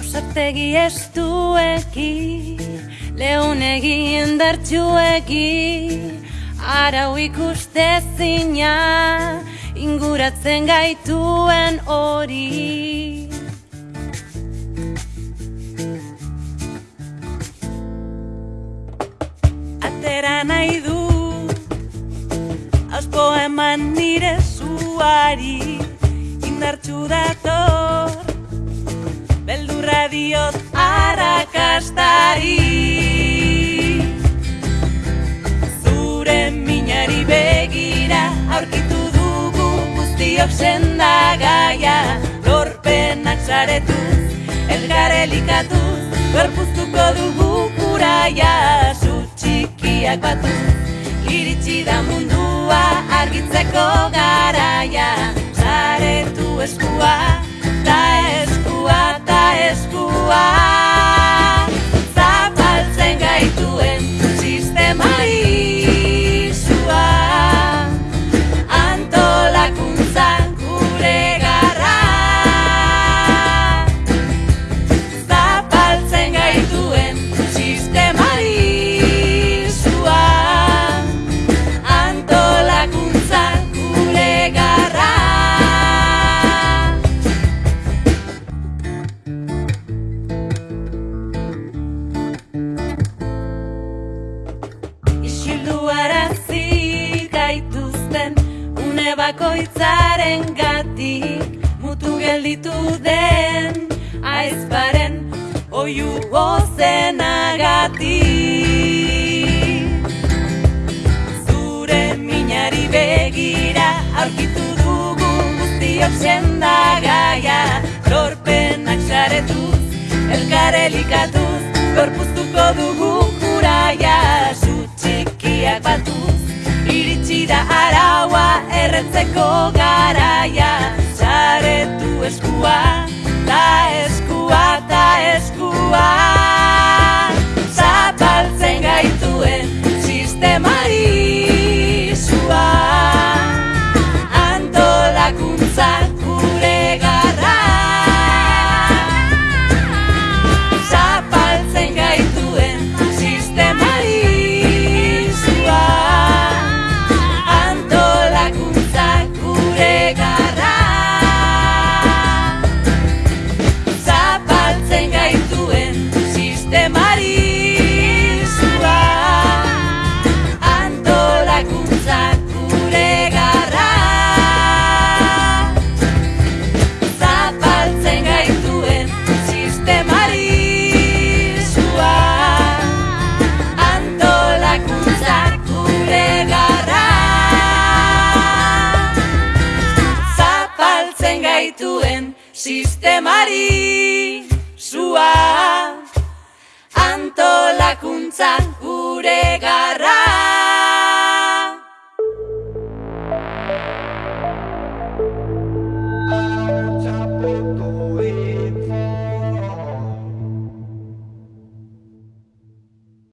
Urtegi estueki, leunegi indartxueki, arau ikuste zina, inguratzen gaituen hori. Atera nahi du, auspo eman nire zuari, indartxu dator, arrakastari. Zure minari begira, aurkitu dugu guztiok sendagaia, lorpenak saretuz, elgar elikatuz, gorpuztuko dugu kuraia, zu txikiak batuz, iritsi da mundua argitzeko garaia, bakoitzaren gatik mutu gelditu den aizparen oiu gozenagatik. Zure minari begira aurkitu dugu guztiok sendagaia lorpenak saretuz, elkar elikatuz, gorpuztuko dugu erretzeko garaia, sistemari zua, antolakuntza gure garra.